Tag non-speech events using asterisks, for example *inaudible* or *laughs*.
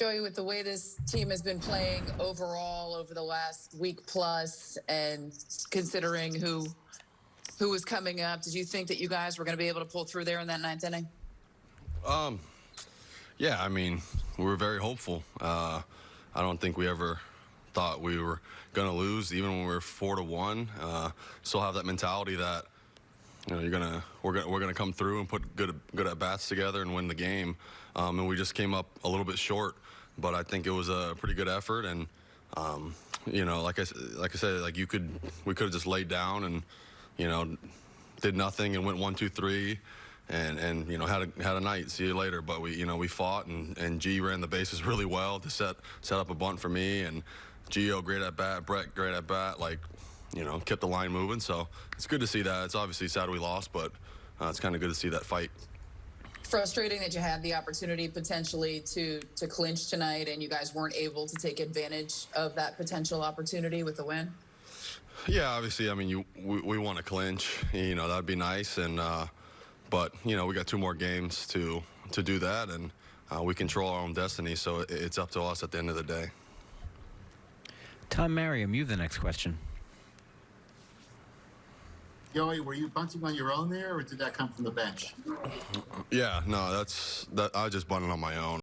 Joey, with the way this team has been playing overall over the last week plus, and considering who who was coming up, did you think that you guys were going to be able to pull through there in that ninth inning? Um, yeah, I mean, we were very hopeful. Uh, I don't think we ever thought we were going to lose, even when we were four to one. Uh, still have that mentality that you know you're gonna we're gonna we're gonna come through and put good good at bats together and win the game. Um, and we just came up a little bit short, but I think it was a pretty good effort. And um, you know, like I like I said, like you could we could have just laid down and you know did nothing and went one two three. And, and you know had a had a night. See you later. But we you know we fought and, and G ran the bases *laughs* really well to set set up a bunt for me and Gio great at bat. Brett great at bat. Like you know kept the line moving. So it's good to see that. It's obviously sad we lost, but uh, it's kind of good to see that fight. Frustrating that you had the opportunity potentially to to clinch tonight, and you guys weren't able to take advantage of that potential opportunity with the win. Yeah, obviously. I mean, you we, we want to clinch. You know, that'd be nice. And uh, but you know, we got two more games to to do that, and uh, we control our own destiny. So it, it's up to us at the end of the day. Tom Merriam, you have the next question. Joey, were you bunting on your own there, or did that come from the bench? Yeah, no, that's that. I just bunted on my own.